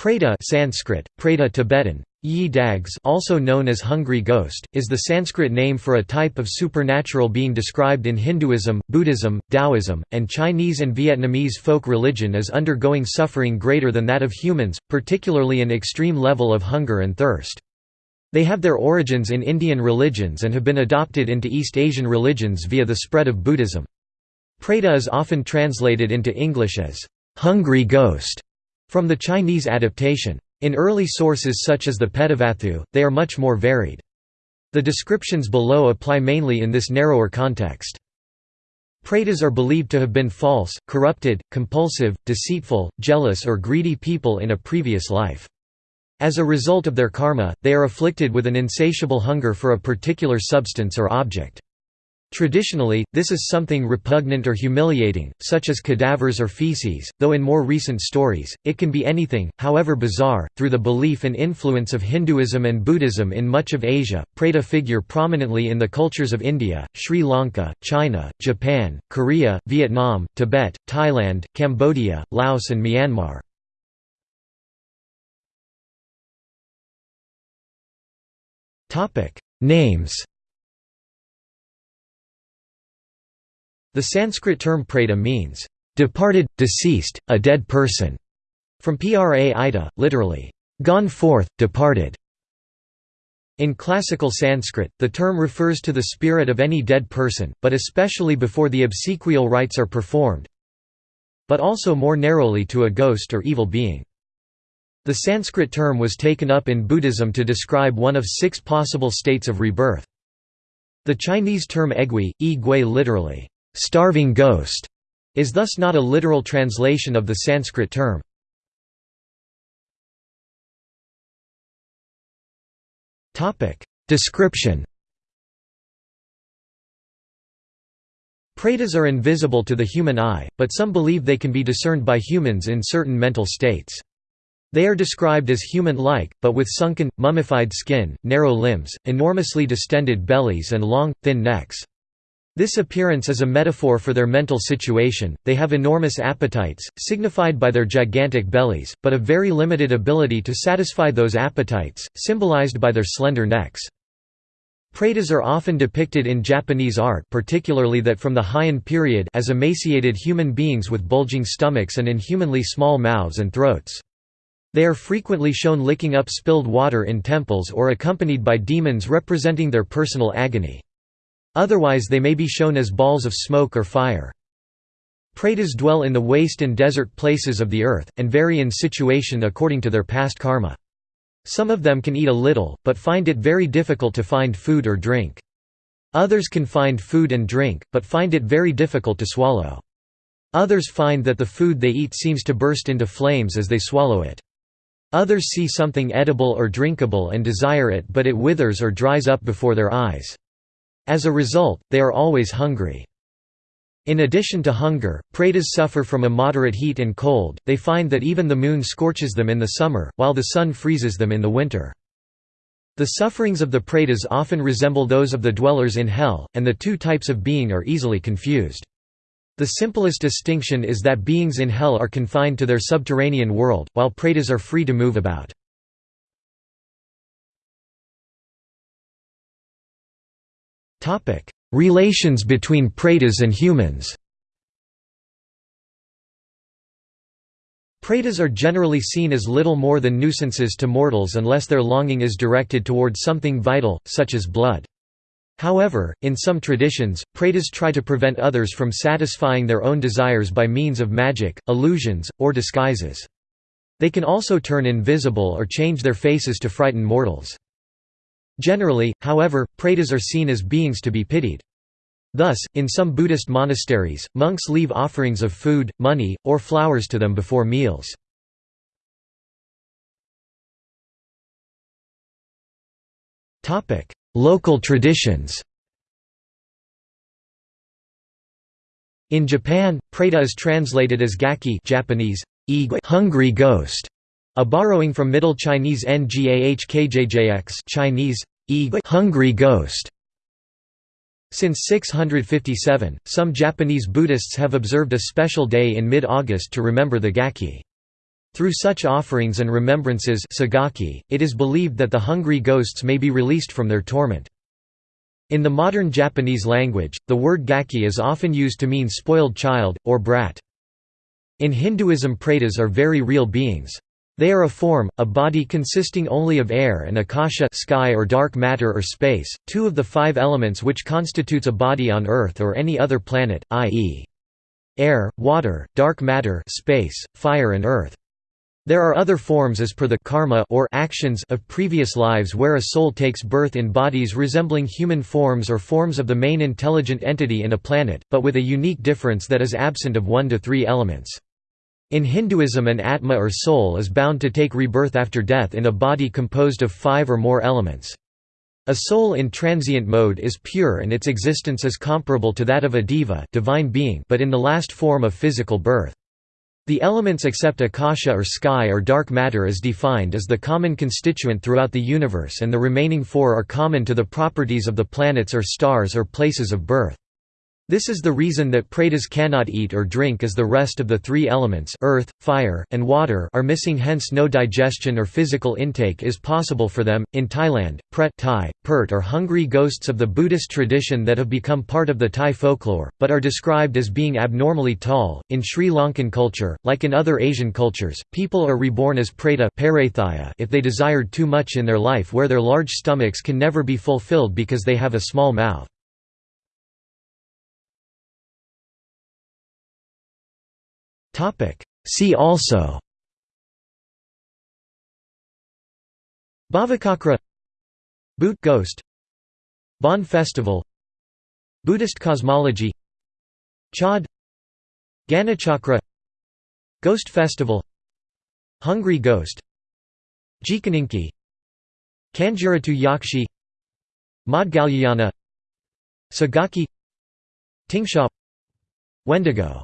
Preta Sanskrit, Preta Tibetan, Yi Dags also known as hungry ghost, is the Sanskrit name for a type of supernatural being described in Hinduism, Buddhism, Taoism, and Chinese and Vietnamese folk religion as undergoing suffering greater than that of humans, particularly an extreme level of hunger and thirst. They have their origins in Indian religions and have been adopted into East Asian religions via the spread of Buddhism. Preta is often translated into English as, "'hungry ghost' From the Chinese adaptation. In early sources such as the Petavatthu, they are much more varied. The descriptions below apply mainly in this narrower context. Pretas are believed to have been false, corrupted, compulsive, deceitful, jealous or greedy people in a previous life. As a result of their karma, they are afflicted with an insatiable hunger for a particular substance or object. Traditionally, this is something repugnant or humiliating, such as cadavers or feces, though in more recent stories, it can be anything, however bizarre. Through the belief and influence of Hinduism and Buddhism in much of Asia, Preta figure prominently in the cultures of India, Sri Lanka, China, Japan, Korea, Vietnam, Tibet, Thailand, Cambodia, Laos, and Myanmar. Names The Sanskrit term preta means, "...departed, deceased, a dead person", from pra ita, literally, "...gone forth, departed". In classical Sanskrit, the term refers to the spirit of any dead person, but especially before the obsequial rites are performed, but also more narrowly to a ghost or evil being. The Sanskrit term was taken up in Buddhism to describe one of six possible states of rebirth. The Chinese term egui, yi gui literally, starving ghost, is thus not a literal translation of the Sanskrit term. Description Pretas are invisible to the human eye, but some believe they can be discerned by humans in certain mental states. They are described as human-like, but with sunken, mummified skin, narrow limbs, enormously distended bellies and long, thin necks. This appearance is a metaphor for their mental situation, they have enormous appetites, signified by their gigantic bellies, but a very limited ability to satisfy those appetites, symbolized by their slender necks. Pretas are often depicted in Japanese art particularly that from the Heian period as emaciated human beings with bulging stomachs and inhumanly small mouths and throats. They are frequently shown licking up spilled water in temples or accompanied by demons representing their personal agony. Otherwise they may be shown as balls of smoke or fire. Pretas dwell in the waste and desert places of the earth, and vary in situation according to their past karma. Some of them can eat a little, but find it very difficult to find food or drink. Others can find food and drink, but find it very difficult to swallow. Others find that the food they eat seems to burst into flames as they swallow it. Others see something edible or drinkable and desire it but it withers or dries up before their eyes. As a result, they are always hungry. In addition to hunger, pretas suffer from a moderate heat and cold, they find that even the moon scorches them in the summer, while the sun freezes them in the winter. The sufferings of the pretas often resemble those of the dwellers in hell, and the two types of being are easily confused. The simplest distinction is that beings in hell are confined to their subterranean world, while pretas are free to move about. Relations between pretas and humans Pretas are generally seen as little more than nuisances to mortals unless their longing is directed towards something vital, such as blood. However, in some traditions, pretas try to prevent others from satisfying their own desires by means of magic, illusions, or disguises. They can also turn invisible or change their faces to frighten mortals. Generally, however, pretas are seen as beings to be pitied. Thus, in some Buddhist monasteries, monks leave offerings of food, money, or flowers to them before meals. Local traditions In Japan, preta is translated as gaki Japanese, hungry ghost, a borrowing from Middle Chinese ngahkjjx Chinese, hungry ghost. Since 657, some Japanese Buddhists have observed a special day in mid-August to remember the Gaki. Through such offerings and remembrances it is believed that the hungry ghosts may be released from their torment. In the modern Japanese language, the word gaki is often used to mean spoiled child, or brat. In Hinduism pretas are very real beings. They are a form, a body consisting only of air and akasha sky or dark matter or space, two of the five elements which constitutes a body on Earth or any other planet, i.e. air, water, dark matter space, fire and earth. There are other forms as per the karma or actions of previous lives where a soul takes birth in bodies resembling human forms or forms of the main intelligent entity in a planet, but with a unique difference that is absent of one to three elements. In Hinduism an atma or soul is bound to take rebirth after death in a body composed of five or more elements. A soul in transient mode is pure and its existence is comparable to that of a deva divine being but in the last form of physical birth. The elements except akasha or sky or dark matter is defined as the common constituent throughout the universe and the remaining four are common to the properties of the planets or stars or places of birth. This is the reason that pretas cannot eat or drink as the rest of the three elements earth, fire, and water are missing hence no digestion or physical intake is possible for them. In Thailand, pret Thai, pert are hungry ghosts of the Buddhist tradition that have become part of the Thai folklore, but are described as being abnormally tall. In Sri Lankan culture, like in other Asian cultures, people are reborn as preta if they desired too much in their life where their large stomachs can never be fulfilled because they have a small mouth. See also Bhavacakra Bhoot Ghost Bon Festival Buddhist cosmology Chod Ganachakra Ghost Festival Hungry Ghost Jikininki Kanjuratu Yakshi Maudgalyayana Segaki Tingsha Wendigo